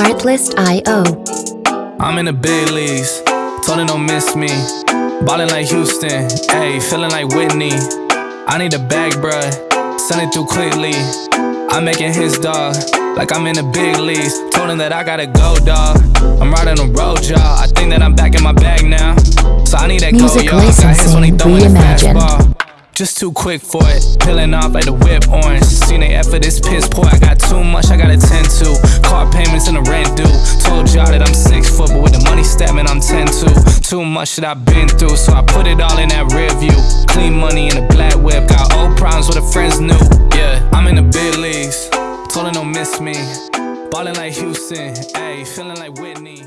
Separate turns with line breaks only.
Artlist.io.
I'm in the big leagues, told her don't miss me. Ballin' like Houston, ayy, feeling like Whitney. I need a bag, bruh, send it through quickly. I'm making his dog, like I'm in the big leagues. Told him that I gotta go, dog. I'm riding the road, y'all. I think that I'm back in my bag now. I need that
Music
go, y'all. Got hits when he
licensing
throwing
reimagined.
Just too quick for it, peeling off like the whip orange. Seen they effort, this piss poor. I got too much, I gotta tend to. Car payments and the rent due. Told y'all that I'm six foot, but with the money stabbing, I'm 10 to. Too much that I've been through, so I put it all in that rear view. Clean money in a black whip, got old problems with the friends new. Yeah, I'm in the big leagues, told her don't miss me. Ballin' like Houston, ayy, feeling like Whitney.